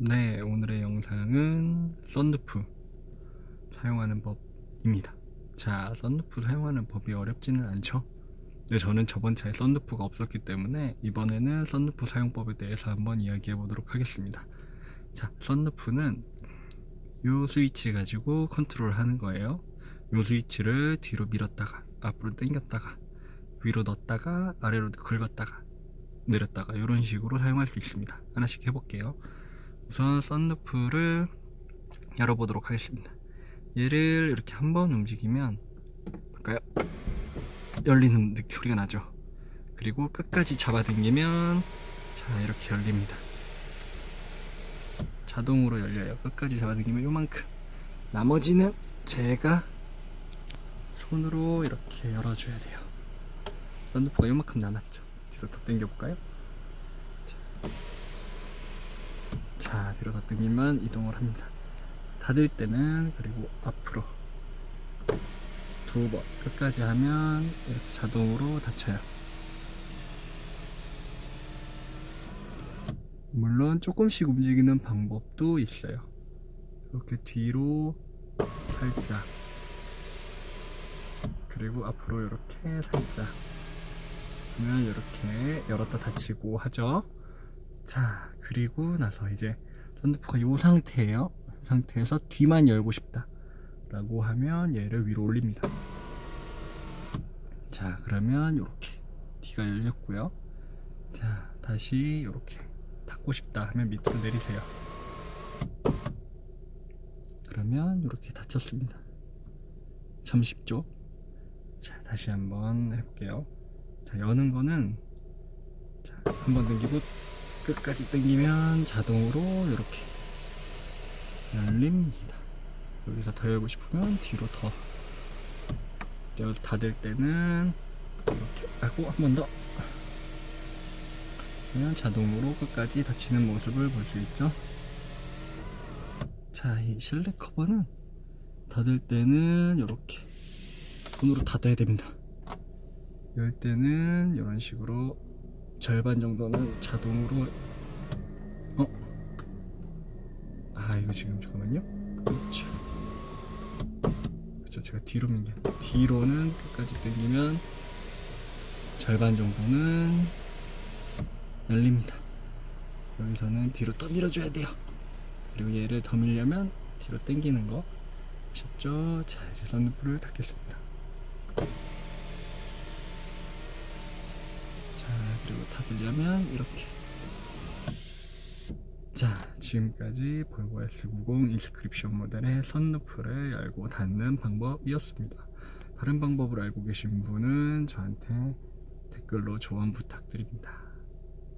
네, 오늘의 영상은 썬루프 사용하는 법입니다. 자, 썬루프 사용하는 법이 어렵지는 않죠? 네, 저는 저번 차에 썬루프가 없었기 때문에 이번에는 썬루프 사용법에 대해서 한번 이야기해 보도록 하겠습니다. 자, 썬루프는 요 스위치 가지고 컨트롤 하는 거예요. 요 스위치를 뒤로 밀었다가 앞으로 당겼다가 위로 넣었다가 아래로 끌었다가 내렸다가 이런 식으로 사용할 수 있습니다. 하나씩 해볼게요. 우선 썬루프를 열어보도록 하겠습니다. 얘를 이렇게 한 번 움직이면 볼까요? 열리는 느- 소리가 나죠. 그리고 끝까지 잡아당기면 자 이렇게 열립니다. 자동으로 열려요. 끝까지 잡아당기면 요만큼. 나머지는 제가 손으로 이렇게 열어줘야 돼요. 썬루프가 요만큼 남았죠. 뒤로 더 당겨볼까요? 자 뒤로 더 당기면 이동을 합니다. 닫을 때는 그리고 앞으로 두 번 끝까지 하면 이렇게 자동으로 닫혀요. 물론 조금씩 움직이는 방법도 있어요. 이렇게 뒤로 살짝 그리고 앞으로 이렇게 살짝 그러면 이렇게 열었다 닫히고 하죠 자 그리고 나서 이제 썬루프가 이 상태예요. 이 상태에서 뒤만 열고 싶다. 라고 하면 얘를 위로 올립니다. 자 그러면 이렇게 뒤가 열렸고요. 자 다시 이렇게 닫고 싶다 하면 밑으로 내리세요. 그러면 이렇게 닫혔습니다. 참 쉽죠 자 다시 한번 해볼게요. 자 여는 거는 자 한번 당기고 끝까지 당기면 자동으로 이렇게 열립니다. 여기서 더 열고 싶으면 뒤로 더 열- 닫을 때는 이렇게 하고 한 번 더. 그러면 자동으로 끝까지 닫히는 모습을 볼 수 있죠. 자, 이 실내 커버는 닫을 때는 이렇게 손으로 닫아야 됩니다. 열 때는 이런 식으로 절반 정도는 자동으로 어? 아 이거 지금 잠깐만요. 그렇죠. 그렇죠. 제가 뒤로 민게 뒤로는 끝까지 당기면 절반 정도는 열립니다. 여기서는 뒤로 더 밀어 줘야 돼요. 그리고 얘를 더 밀려면 뒤로 당기는 거 보셨죠? 자 이제 썬루프를 닫겠습니다 자 닫으려면 이렇게. 자 지금까지 볼보 S90 인스크립션 모델의 선루프를 열고 닫는 방법이었습니다. 다른 방법을 알고 계신 분은 저한테 댓글로 조언 부탁드립니다